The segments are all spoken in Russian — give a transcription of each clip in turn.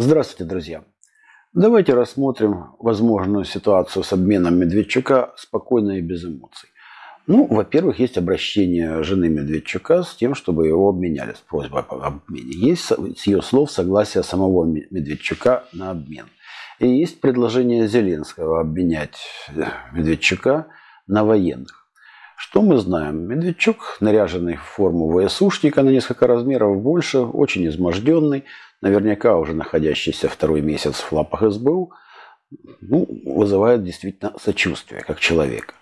Здравствуйте, друзья! Давайте рассмотрим возможную ситуацию с обменом Медведчука спокойно и без эмоций. Ну, во-первых, есть обращение жены Медведчука с тем, чтобы его обменяли, с просьбой об обмене. Есть с ее слов согласие самого Медведчука на обмен. И есть предложение Зеленского обменять Медведчука на военных. Что мы знаем? Медведчук, наряженный в форму ВСУшника на несколько размеров больше, очень изможденный, наверняка уже находящийся второй месяц в лапах СБУ, ну, вызывает действительно сочувствие как человека.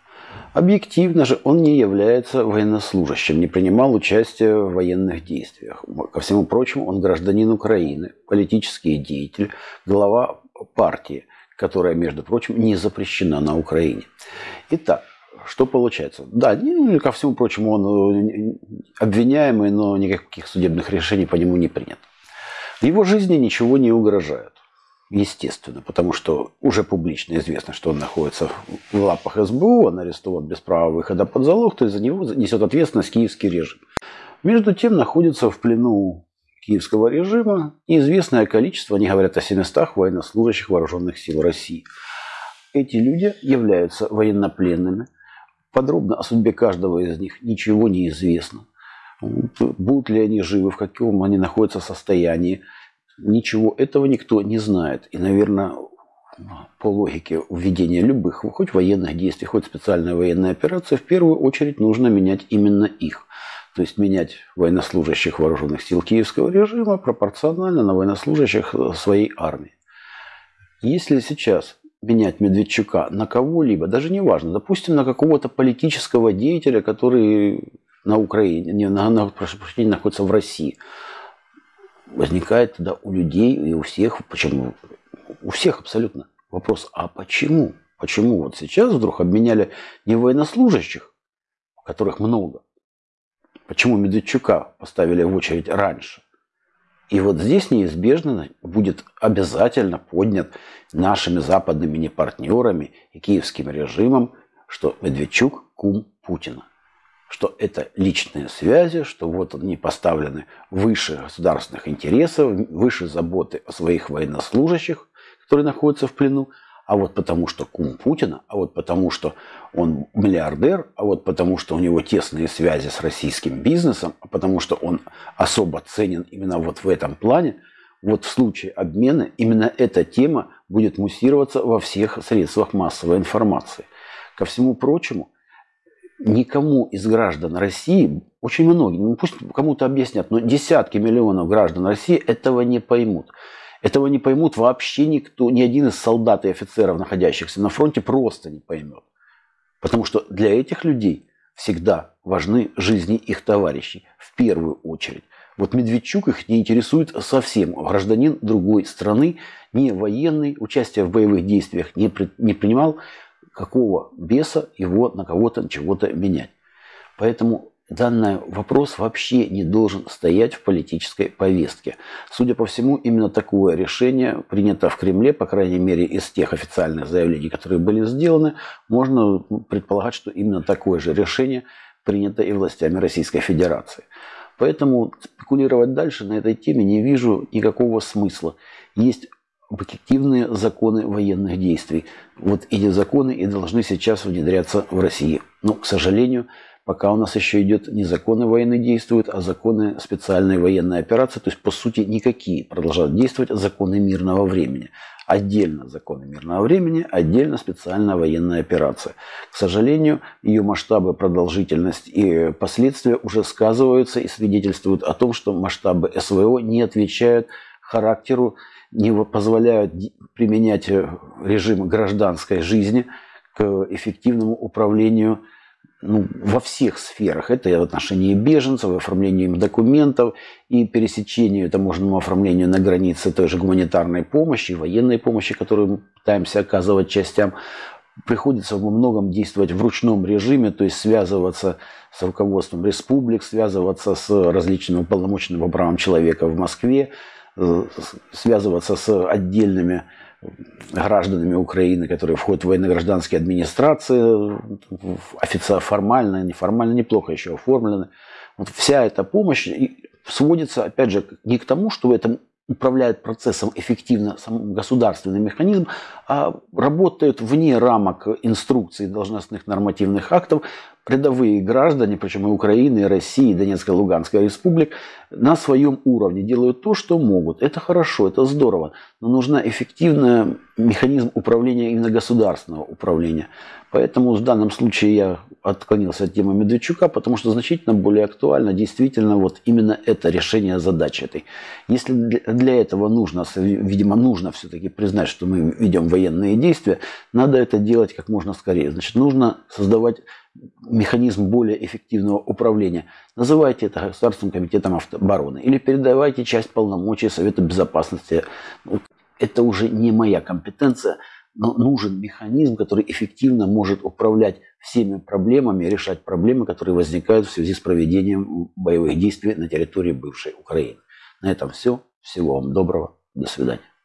Объективно же он не является военнослужащим, не принимал участия в военных действиях. Ко всему прочему, он гражданин Украины, политический деятель, глава партии, которая, между прочим, не запрещена на Украине. Итак, что получается? Да, ну, ко всему прочему, он э, обвиняемый, но никаких судебных решений по нему не принято. Его жизни ничего не угрожает. Естественно, потому что уже публично известно, что он находится в лапах СБУ, он арестован без права выхода под залог, то есть за него несет ответственность киевский режим. Между тем находится в плену киевского режима неизвестное количество, они говорят о 700 военнослужащих вооруженных сил России. Эти люди являются военнопленными. Подробно о судьбе каждого из них ничего не известно. Будут ли они живы, в каком они находятся состоянии. Ничего этого никто не знает. И, наверное, по логике введения любых, хоть военных действий, хоть специальной военной операции, в первую очередь нужно менять именно их. То есть менять военнослужащих вооруженных сил киевского режима пропорционально на военнослужащих своей армии. Если сейчас менять Медведчука на кого-либо, даже не важно, допустим, на какого-то политического деятеля, который на Украине, не, на, на, прошу прощения, находится в России, возникает тогда у людей и у всех, почему? У всех абсолютно вопрос, а почему? Почему вот сейчас вдруг обменяли не военнослужащих, которых много, почему Медведчука поставили в очередь раньше? И вот здесь неизбежно будет обязательно поднят нашими западными партнерами и киевским режимом, что Медведчук кум Путина. Что это личные связи, что вот они поставлены выше государственных интересов, выше заботы о своих военнослужащих, которые находятся в плену, а вот потому что кум Путина, а вот потому что он миллиардер, а вот потому что у него тесные связи с российским бизнесом, а потому что он особо ценен именно вот в этом плане, вот в случае обмена именно эта тема будет муссироваться во всех средствах массовой информации. Ко всему прочему, никому из граждан России, очень многие, ну пусть кому-то объяснят, но десятки миллионов граждан России этого не поймут. Этого не поймут вообще никто, ни один из солдат и офицеров, находящихся на фронте, просто не поймет. Потому что для этих людей всегда важны жизни их товарищей в первую очередь. Вот Медведчук их не интересует совсем. Гражданин другой страны, не военный, участие в боевых действиях не, при, не принимал, какого беса его на кого-то чего-то менять. Поэтому данный вопрос вообще не должен стоять в политической повестке. Судя по всему, именно такое решение принято в Кремле, по крайней мере, из тех официальных заявлений, которые были сделаны, можно предполагать, что именно такое же решение принято и властями Российской Федерации. Поэтому спекулировать дальше на этой теме не вижу никакого смысла. Есть объективные законы военных действий. Вот эти законы и должны сейчас внедряться в России. Но, к сожалению, пока у нас еще идет не законы военные действуют, а законы специальной военной операции. То есть, по сути, никакие продолжают действовать законы мирного времени. Отдельно законы мирного времени, отдельно специальная военная операция. К сожалению, ее масштабы, продолжительность и последствия уже сказываются и свидетельствуют о том, что масштабы СВО не отвечают характеру не позволяют применять э, режим гражданской жизни к эффективному управлению ну, во всех сферах. Это и в отношении беженцев, и оформлению им документов, и пересечению таможенному оформлению на границе той же гуманитарной помощи, военной помощи, которую мы пытаемся оказывать частям. Приходится во многом действовать в ручном режиме, то есть связываться с руководством республик, связываться с различными уполномоченными по правам человека в Москве, связываться с отдельными гражданами Украины, которые входят в военно-гражданские администрации, официально, формально, неформально, неплохо еще оформлены. Вот вся эта помощь сводится, опять же, не к тому, что в этом управляет процессом эффективно сам государственный механизм, а работают вне рамок инструкций должностных нормативных актов рядовые граждане, причем и Украины, и России, и Донецкой, и Луганской республик, на своем уровне делают то, что могут. Это хорошо, это здорово, но нужна эффективный механизм управления именно государственного управления. Поэтому в данном случае я отклонился от темы Медведчука, потому что значительно более актуально действительно вот именно это решение задачи этой. Если для этого нужно, видимо, нужно все-таки признать, что мы ведем военные действия, надо это делать как можно скорее. Значит, нужно создавать механизм более эффективного управления. Называйте это Государственным комитетом обороны или передавайте часть полномочий Совета Безопасности. Это уже не моя компетенция, но нужен механизм, который эффективно может управлять всеми проблемами, решать проблемы, которые возникают в связи с проведением боевых действий на территории бывшей Украины. На этом все. Всего вам доброго. До свидания.